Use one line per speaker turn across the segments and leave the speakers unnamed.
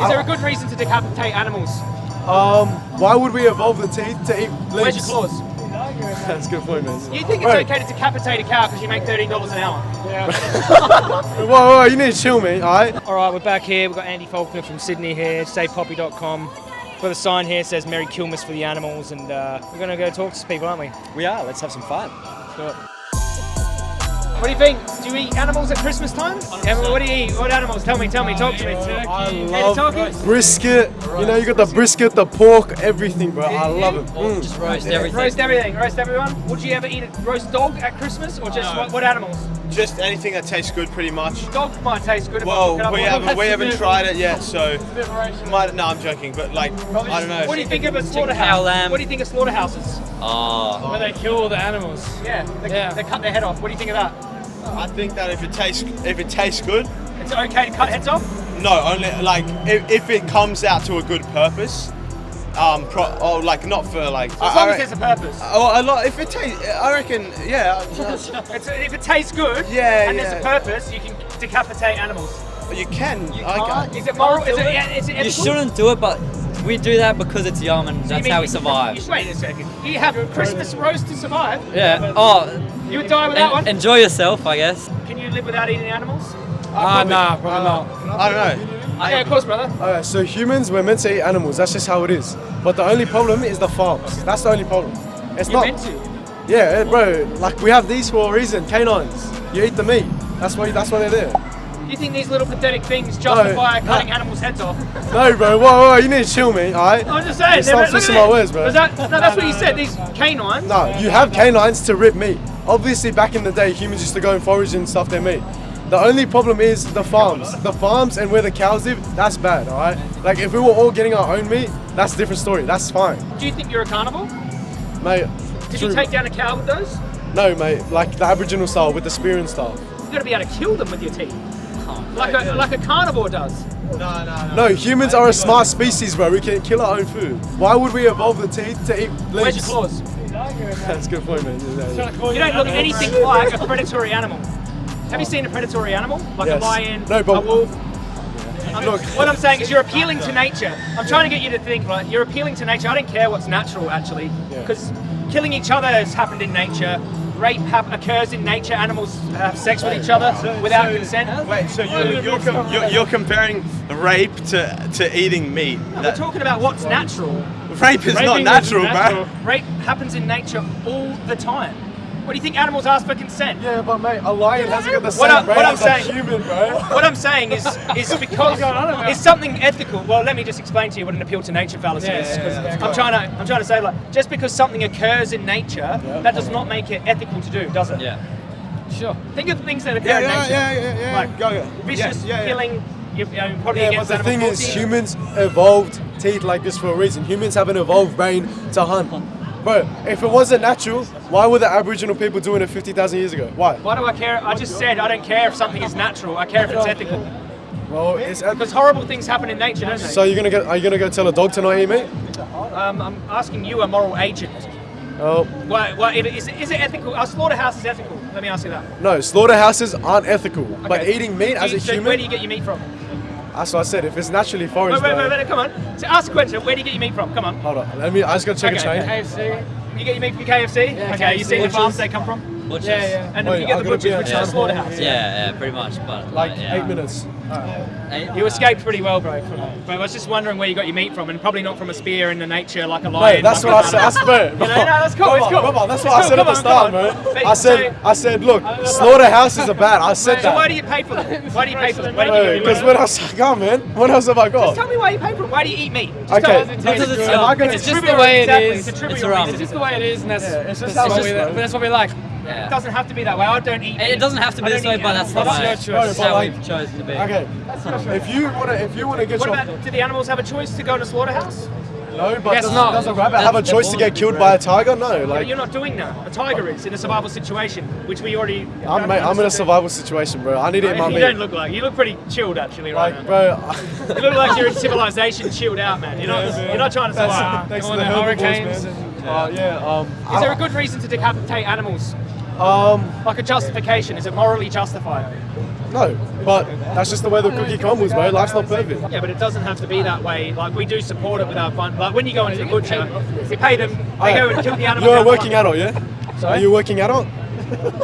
Is there a good reason to decapitate animals?
Um, why would we evolve the teeth to eat
Where's
legs?
your claws?
That's a good point, man.
You think it's
Right.
okay to decapitate a cow because you make $13 an hour? Yeah.
Whoa, whoa, you need to chill, man. All right.
All right, we're back here. We've got Andy Faulkner from Sydney here, savepoppy.com. Got a sign here says Merry Kilmas for the animals, and uh, we're going to go talk to some people, aren't we?
We are. Let's have some fun.
What do you think? Do you eat animals at Christmas time? Yeah, what do you eat? What animals? Tell me, tell me, talk to me.
Turkey.
I
love
turkey?
brisket. You know, you got the brisket, the pork, everything, bro. I love it. Mm.
Just roast everything.
Roast everything, roast everyone. Would you ever eat a roast dog at Christmas, or just what, what animals?
Just anything that tastes good, pretty much.
Dog might taste good.
Well,
cook it up.
we haven't we haven't tried it yet, so
What
might, no, I'm joking, but like I don't know.
What do you think of a slaughterhouse?
lamb.
What do you think of slaughterhouses?
Oh,
Where they kill all the animals.
Yeah, they,
Yeah.
they cut their head off. What do you think of that?
I think that if it tastes if it tastes good,
It's okay to cut heads off?
no, only like if, if it comes out to a good purpose, um, pro, or like not for like.
As
I-
long
I
as
re-
there's a purpose.
Oh, a lot. If it tastes, I reckon, yeah.
It's, if it tastes good
Yeah,
and there's a purpose, you can decapitate animals.
You can.
You
I
can't.
Is it moral? Is it, yeah, is it
you shouldn't do it, but we do that because it's yum and
So
that's
mean
how we
you-
survive.
You, wait a second. You have Christmas roast to survive.
Yeah. Oh,
You would die without
en-
one.
enjoy yourself, I guess.
Can you live without eating animals?
Ah, nah, probably not.
I don't know.
yeah, of course, brother.
Alright, so humans, we're meant to eat animals. That's just how it is. But the only problem is the farms. That's the only problem. It's
You're
not.
meant to.
Yeah, eh, bro. Like we have these for a reason. Canines. You eat the meat. That's why. That's why they're there.
Do you think these little pathetic things justify
no.
cutting animals' heads off?
No, bro. Whoa, whoa. You need to chill, me. All right.
I'm just saying.
You start
look at
twisting my words, bro.
That, no, that's what you said. These canines.
No, you have canines to rip meat. Obviously, back in the day, humans used to go and forage and stuff their meat. The only problem is the farms. The farms and where the cows live, that's bad, alright? Like, if we were all getting our own meat, that's a different story. That's fine.
Do you think you're a carnivore?
Mate,
Did
true.
you take down a cow with those?
No, mate, like the Aboriginal style with the spear and stuff.
You got to be able to kill them with your teeth, like a like a carnivore does.
No, no, no.
No, humans are a smart species, bro. We can kill our own food. Why would we evolve the teeth to eat
Where's your claws?
That's a good point, man. Yeah, yeah.
You don't look anything like a predatory animal. Have you seen a predatory animal? Like
Yes.
a lion,
No, but-
a wolf? I'm-
Look.
what I'm saying is you're appealing to nature. I'm trying to get you to think, right, you're appealing to nature. I don't care what's natural, actually.
Yeah.
Because killing each other has happened in nature. Rape occurs in nature. Animals have sex with each other without consent.
Wait, so you're, you're, com- you're, you're comparing rape to, to eating meat?
We're talking about what's natural.
Rape is not
Raping
natural,
isn't
bro.
natural.
Rape happens in nature all the time. What do you think animals ask for consent?
Yeah, but mate, a lion hasn't got the
What
same
I'm- what I'm
as a
saying-
human, bro.
What I'm saying is, is because it's something ethical. Well, let me just explain to you what an appeal to nature fallacy
Yeah,
is.
yeah,
'cause
yeah, yeah.
I'm trying to, I'm trying to say like, just because something occurs in nature, that does not make it ethical to do, does it?
Yeah.
Sure.
Think of things that occur
Yeah,
in
yeah,
nature,
yeah, yeah, yeah.
like
Go, go.
vicious
Yeah, yeah, yeah.
killing. You, you know, probably
Yeah, but the thing is, humans evolved teeth like this for a reason. Humans have an evolved brain to hunt. Bro, if it wasn't natural, why were the Aboriginal people doing it 50,000 years ago? Why?
Why do I care? I just said I don't care if something is natural. I care if it's ethical.
Well, it's
Because horrible things happen in nature, don't they?
so you're gonna get? Are you gonna go tell a dog to not eat meat?
um, I'm asking you, a moral agent.
Oh
Why, why, is, it, is it ethical? Our slaughterhouse is ethical. Let me ask you that.
no, slaughterhouses aren't ethical. But eating meat
Do
as
you-
a
so
human,
Where do you get your meat from?
That's what I said. If it's naturally
Wait,
foraged,
wait,
bro-
wait, wait, come on. So ask a question. Where do you get your meat from? Come on.
hold on. Let me. I just gotta check
Okay.
a chain.
KFC.
You get your meat from KFC?
Yeah,
okay, you
KFC.
see the farms they come from?
Butchers.
Yeah, yeah.
And
Wait,
you get
I'm
the butchers,
a
which is a slaughterhouse.
Yeah, yeah, pretty much. But
Like
yeah.
eight minutes.
You escaped pretty well, bro. From, but I was just wondering where you got your meat from, and probably not from a spear in the nature like a lion.
Mate, that's what I said. That's bro.
You know, no, that's cool. It's
Come
cool.
on, come on, That's
It's
what I
cool,
said at the start, bro.
But-
I said,
so-
I said, look, slaughterhouses are bad. I said
So
that.
why do you pay for them? Why do you pay for them? Where do you get your
Because when else I got, man? What else have I got?
Just tell me why you pay for them. Why do you eat meat? Just
Okay.
Because it's
I gonna-
It's just the way it.
It's
It's
It's just the way it is, and that's,
it's just
that's,
how
what we,
is, bro.
but that's what we like.
It doesn't have to be that way. I don't eat.
It it doesn't have to be
don't
this way,
eat
but that's the
animals.
way.
That's your choice.
That's
But
how
like-
we've chosen to be.
Okay. If you wanna, if you wanna get
What
your
about? Do the animals have a choice to go in a slaughterhouse?
no, but
Guess
does,
not.
does a rabbit have a choice to get killed by a tiger? No,
But
like
you're not doing that. A tiger is in a survival situation, which we already.
I'm, mate, I'm in a survival situation, bro. I need it. eat my
You
meat.
don't look like. You look pretty chilled actually right
Like,
now.
bro,
You look like you're in civilization, chilled out, man. You're not. You're not trying to
that's
survive.
thanks
All
to the
the
herbivores,
hurricanes
man. Uh, yeah. Um.
Is there a good reason to decapitate animals?
Um.
Like a justification? Is it morally justified?
No, but that's just the way the cookie crumbles, bro. Life's not perfect.
Yeah, but it doesn't have to be that way. Like we do support it with our fun. Like when you go into the butcher, you pay them. They go and kill the animal.
You're a working adult, yeah?
Sorry?
Are you a working adult?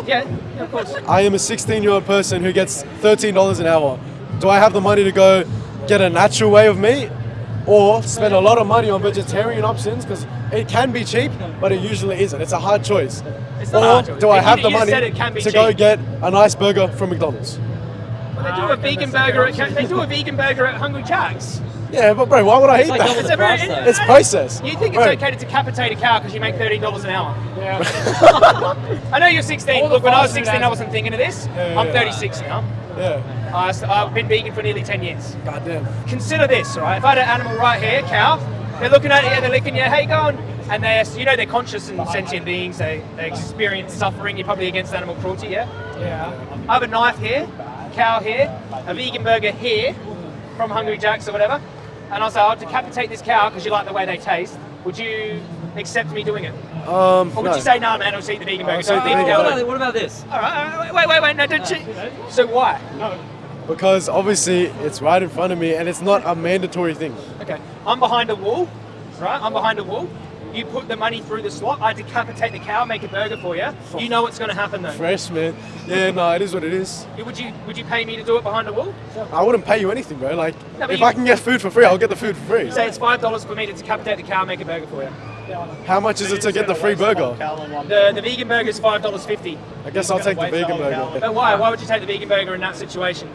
Yeah, yeah, of course.
I am a 16 year old person who gets $13 an hour. Do I have the money to go get a natural way of meat or spend a lot of money on vegetarian options? Because it can be cheap, but it usually isn't. It's a hard choice.
It's not
or
hard choice.
do I have
you
the
just
money
said it can be
to go get a nice burger from McDonald's?
They do a vegan burger. At, they do a vegan burger at Hungry Jack's.
Yeah, but bro, why would I eat
like
that?
It's, a very,
price.
It's processed.
You think it's
Bro.
okay to decapitate a cow because you make thirteen dollars an hour?
Yeah.
I know you're 16.
All
Look, when I was 16, I wasn't thinking of this.
yeah,
I'm
yeah.
36 now.
Yeah.
I st- I've been vegan for nearly 10 years.
Goddamn.
Consider this, all right? If I had an animal right here, cow, they're looking at you and they're licking you. How go on. And they're, you know, they're conscious and sentient beings. They, they experience suffering. You're probably against animal cruelty, yeah?
Yeah.
I have a knife here, cow here, a vegan burger here from Hungry Jack's or whatever. And I'll say, I'll decapitate this cow because you like the way they taste. Would you accept me doing it?
Um,
Or would
no.
you say, no, man, I'll just eat the vegan burger?
just eat the vegan
What about, what about this?
All right, all right, wait, wait, wait, no, don't cheat. So why?
Because obviously it's right in front of me and it's not a mandatory thing.
Okay, I'm behind a wall, right? I'm behind a wall. You put the money through the slot. I decapitate the cow, make a burger for you. You know what's going to happen though.
Fresh, man. Yeah, no, it is what it is.
Would you would you pay me to do it behind a wall?
I wouldn't pay you anything, bro. Like,
No,
if
you-
I can get food for free, I'll get the food for free.
Say it's five dollars for me to decapitate the cow, make a burger for you.
How much is it to get the free burger?
The the vegan burger is five dollars fifty.
I guess I'll take the vegan burger.
But why? Why would you take the vegan burger in that situation?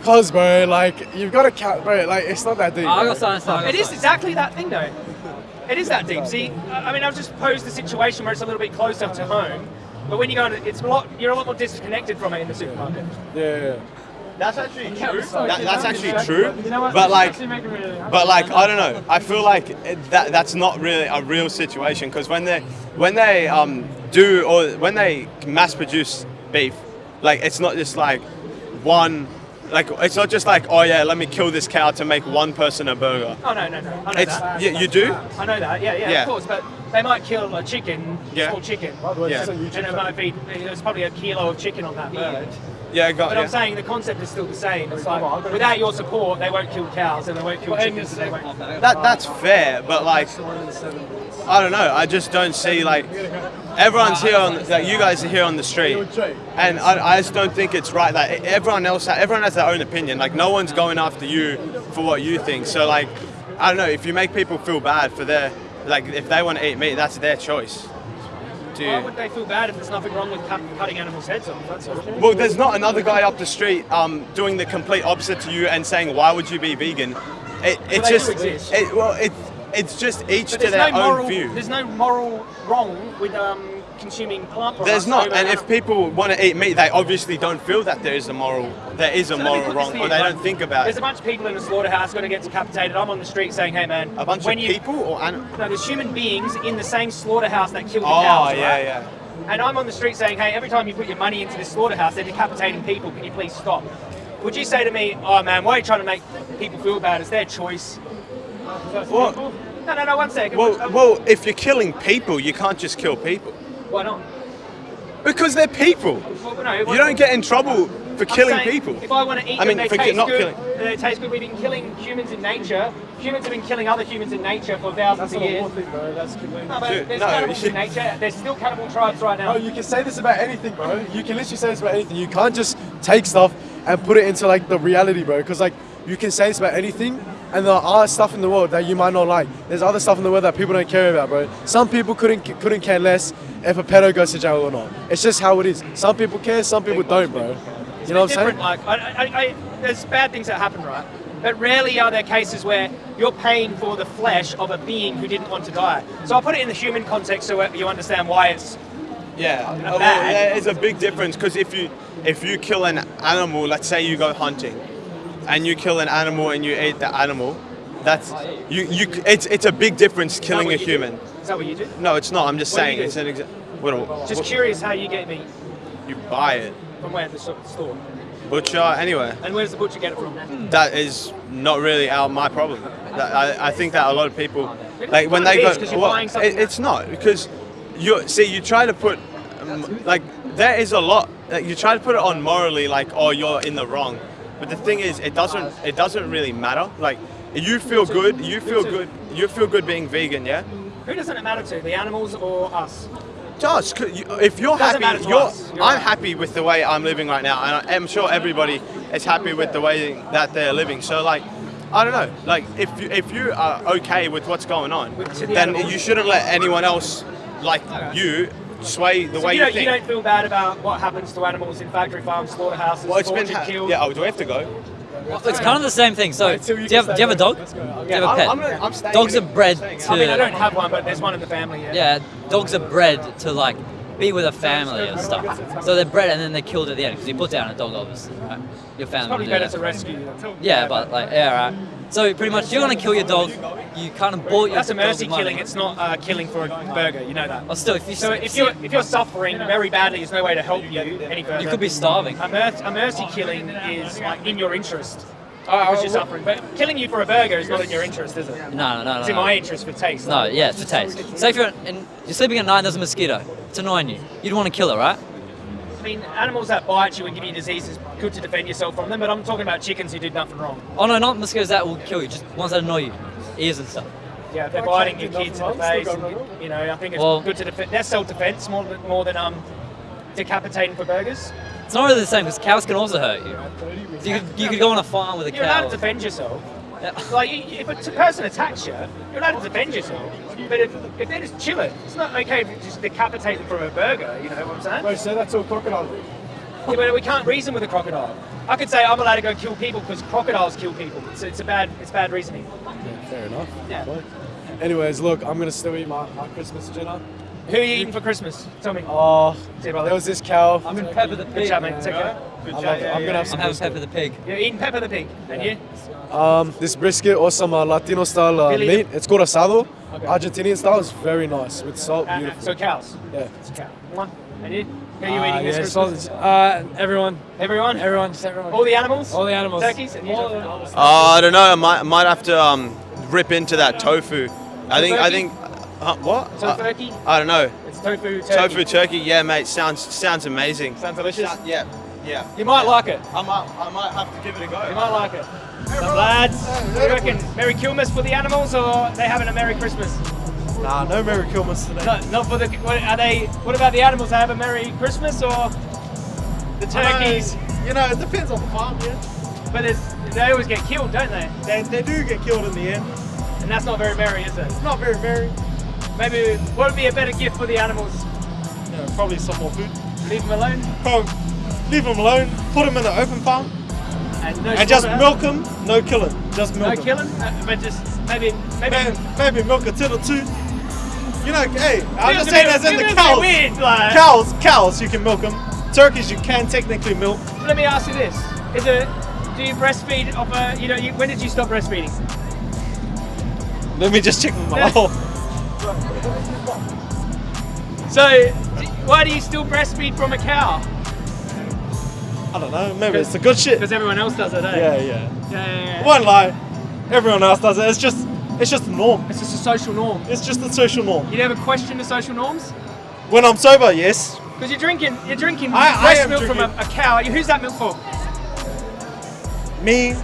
Because, bro, like, you've got to count, bro, like, it's not that deep.
Oh, I got something. so I got
It is exactly that thing though. It is that deep. See, I I mean, I've just posed the situation where it's a little bit closer to home. But when you go, in, it's a lot. You're a lot more disconnected from it in the supermarket.
Yeah, yeah.
That's actually true. That, that's actually true. But like, but like, I don't know. I feel like that that's not really a real situation because when they when they um do or when they mass produce beef, like it's not just like one. Like it's not just like oh yeah, let me kill this cow to make one person a burger.
Oh no, no, no. I know
It's
that.
yeah, you do.
I know that. Yeah, yeah,
Yeah.
of course. But they might kill a chicken,
Yeah.
small chicken,
Yeah.
and it might be there's probably a kilo of chicken on that bird.
Yeah, I got
But
yeah.
I'm saying the concept is still the same. It's like without your support, they won't kill cows and they won't kill chickens. And they won't.
That that's fair, but like I don't know. I just don't see like everyone's here on like you guys are here on the street, and I, I just don't think it's right that everyone else everyone has their own opinion. Like no one's going after you for what you think. So like I don't know if you make people feel bad for their like if they want to eat meat, that's their choice. Do
Why would they feel bad if there's nothing wrong with cut, cutting animals' heads off? That's.
Well, there's not another guy up the street um, doing the complete opposite to you and saying, "Why would you be vegan?" It, it's
they
just, it, well, it, it's just each
But
to their
no
own
moral.
view.
There's no moral wrong with um, consuming plant products.
There's not, and if people want to eat meat, they obviously don't feel that there is a moral, there is a
So
moral wrong, or they
like,
don't think about
There's a bunch of people in the slaughterhouse going to get decapitated. I'm on the street saying, "Hey, man,
A bunch
when
of
you,
people or animals?
No, there's human beings in the same slaughterhouse that kill the
Oh
cows.
yeah,
right?
yeah.
And I'm on the street saying, hey, every time you put your money into this slaughterhouse, they're decapitating people. Can you please stop? Would you say to me, oh man, why are you trying to make people feel bad? It's their choice.
Well,
No, no, no, one second.
well, well, if you're killing people, you can't just kill people
why not?
because they're people.
Well, no,
You don't get in trouble for
I'm
killing
saying
people.
If I want to eat
I
them,
mean,
they
for
taste
not
good.
killing.
They taste good. We've been killing humans in nature. Humans have been killing other humans in nature for thousands of years.
Thing, bro. That's completely.
No, but
Dude,
there's
no,
cannibals
you-
in nature. There's still cannibal tribes right now.
Bro, you can say this about anything, bro. You can literally say this about anything. You can't just take stuff and put it into like the reality, bro. Because like you can say this about anything, and there are stuff in the world that you might not like. There's other stuff in the world that people don't care about, bro. Some people couldn't couldn't care less if a pedo goes to jail or not. It's just how it is. Some people care, some people don't, bro. You know what I'm saying?
Like, I, I, I, there's bad things that happen, right? But rarely are there cases where you're paying for the flesh of a being who didn't want to die. So I'll put it in the human context so you understand why it's.
Yeah,
Not
well,
bad.
there is a big difference because if you if you kill an animal, let's say you go hunting, and you kill an animal and you eat the animal, that's you you. It's it's a big difference killing a
human. do? Is that what you do?
No, it's not. I'm just
What do
saying
do?
it's an example. What,
Just
what-
curious how you get meat
you buy it,
from where the sort of store,
butcher anyway.
and where does the butcher get it from?
That is not really our my problem. That, I, I think that a lot of people like when they go.
is, 'cause you're
well,
buying something
it- it's not because you see you try to put um, like there is a lot. Like, you try to put it on morally, like, oh, you're in the wrong. But the thing is, it doesn't. It doesn't really matter. Like, you feel good. You feel good. You feel good being vegan, yeah.
Who doesn't it matter to, the animals or us?
You- if you're
Doesn't
happy, you're.
us. You're
I'm
right.
happy with the way I'm living right now, and I'm sure everybody is happy with the way that they're living. So, like, I don't know. Like, if you, if you are okay with what's going on,
the
then
animals.
you shouldn't let anyone else, like you, sway the
So
way
you, don't,
think.
you don't feel bad about what happens to animals in factory farms, slaughterhouses,
well, it's been.
killed?
yeah. Oh, do we have to go?
Well, it's kind of the same thing. So, do you have, do you have a dog? Do you have a
I'm-
pet?
I'm I'm
Dogs are bred to.
I mean, I don't have one, but there's one in the family. Yeah.
Yeah, dogs are bred to like be with a family and stuff. So they're bred and then they're killed at the end because you put down a dog, obviously. Right? Your family.
Probably
would do
better
that.
to rescue them.
Yeah, but like, yeah, right. So pretty much, you're gonna kill your dog. You kind of bought your
That's a mercy killing. It's not uh, killing for a burger. You know that.
Well, still, if you
So if you're if you're suffering very badly, there's no way to help you any further.
you could be starving.
A, mer- a mercy killing is like in your interest
Uh,
because you're suffering. But killing you for a burger is not in your interest, is it?
No, no, no.
It's in
no.
my interest for taste.
No, yeah, it's for taste. Say if you're, and you're sleeping at night, and there's a mosquito. It's annoying you. You'd want to kill it, right?
I mean, animals that bite you and give you diseases, good to defend yourself from them. But I'm talking about chickens who did nothing wrong.
Oh no, not mosquitoes that will kill you. Just ones that annoy you, ears and stuff.
Yeah, they're biting your kids in the face. And, you know, I think it's
Well-
good to defend. That's self-defense more than more than um decapitating for burgers.
It's not really the same because cows can also hurt you. So you could, you could go on a farm with a cow.
You're allowed to defend yourself.
Yeah.
Like, if a person attacks you, you're allowed to defend yourself. But if, if they're just chilling, it's not okay if you just decapitate them for a burger, you know what I'm saying?
Bro, say that's to a crocodile.
Yeah, but we can't reason with a crocodile. I could say I'm allowed to go kill people because crocodiles kill people. It's, it's a bad it's bad reasoning.
Fair enough.
Yeah.
Anyways, look, I'm gonna still eat my, my Christmas dinner.
Who are you eating for Christmas? Tell me.
Oh,
See, brother.
there was this cow.
I'm in Pepper the
Good
Pig.
mate. Take care.
Good
I
job.
love it.
Yeah,
I'm
yeah,
gonna have
I'm
some
having
brisket.
Pepper the Pig.
You're eating Pepper the Pig, and you?
Um, this brisket or some uh, Latino style uh, meat. It's called asado.
Okay.
Argentinian style is very nice with salt.
Uh,
Beautiful.
so cows.
yeah.
It's a cow. One. And you? Who are you
Uh,
eating this
yeah,
Christmas?
sausage. Uh, everyone,
Everyone?
everyone, just everyone.
All the animals?
All the animals.
Turkeys? And you,
All
John?
the-
Uh, I don't know. I might, might have to um, rip into that tofu. I think. I think. Uh, what? Uh,
Tofurky?
I don't know.
It's tofu turkey.
Tofu turkey. Yeah, mate. Sounds sounds amazing.
Sounds delicious.
Yeah. Yeah.
You might like it.
I might. I might have to give it a go.
You might like it. So lads, what do you reckon? Merry Kilmas for the animals or they having a Merry Christmas?
Nah, no Merry Kilmas today.
No, not for the, what, are they, what about the animals? They have a Merry Christmas or the turkeys?
You know, it depends on the farm, yeah.
But it's, they always get killed, don't they?
They, they do get killed in the end.
And that's not very merry, is it?
It's not very merry.
Maybe, what would be a better gift for the animals?
Know, probably some more food.
Leave them alone?
Bro, leave them alone. Put them in the open farm
And, no
and just milk them. No killing. Just milk them.
No killing? Uh, but just, maybe, maybe...
Maybe, maybe milk a tit or two. You know, hey, I'm just saying as in the
feels a bit
cows.
Weird, like.
Cows, cows, you can milk them. Turkeys, you can technically milk.
Let me ask you this: Is it? Do you breastfeed of a? You know, you, when did you stop breastfeeding?
Let me just check my
Yeah. So, why do you still breastfeed from a cow?
I don't know, maybe it's the good shit.
Because everyone else does it, eh?
Yeah, yeah.
Yeah, yeah, yeah.
Won't lie. Everyone else does it. It's just, it's just a norm.
It's just a social norm.
It's just a social norm.
You never question the social norms?
When I'm sober, yes.
Because you're drinking, you're drinking
I- I
breast
am
milk from a, a cow. Who's that milk for?
Me,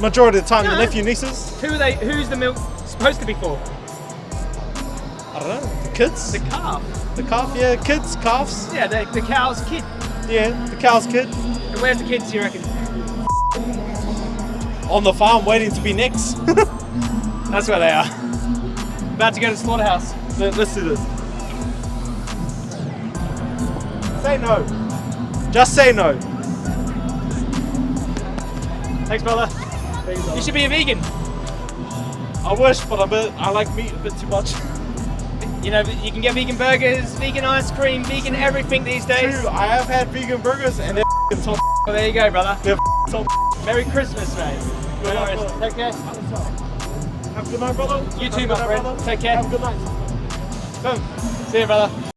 majority of the time, the
No.
nephew, nieces.
Who are they? Who's the milk supposed to be for?
I don't know. The kids.
The calf.
The calf, yeah. Kids, calves.
Yeah, the, the cow's kid.
Yeah, the cow's kid.
And where's the kids? You reckon?
On the farm, waiting to be next.
That's where they are. About to go to the slaughterhouse.
Let, us do this. Say no. Just say no.
Thanks, brother. You should be a vegan.
I wish, but I like meat a bit too much.
You know, you can get vegan burgers, vegan ice cream, vegan everything these days.
True, I have had vegan burgers and they're f***ing top.
Well, there you go, brother.
They're f***ing top.
Merry Christmas, mate.
Good
No
luck,
worries.
brother.
Take care.
Have a good night, brother.
You too, my friend.
brother.
Take care.
Have a good night.
Boom. See you, brother.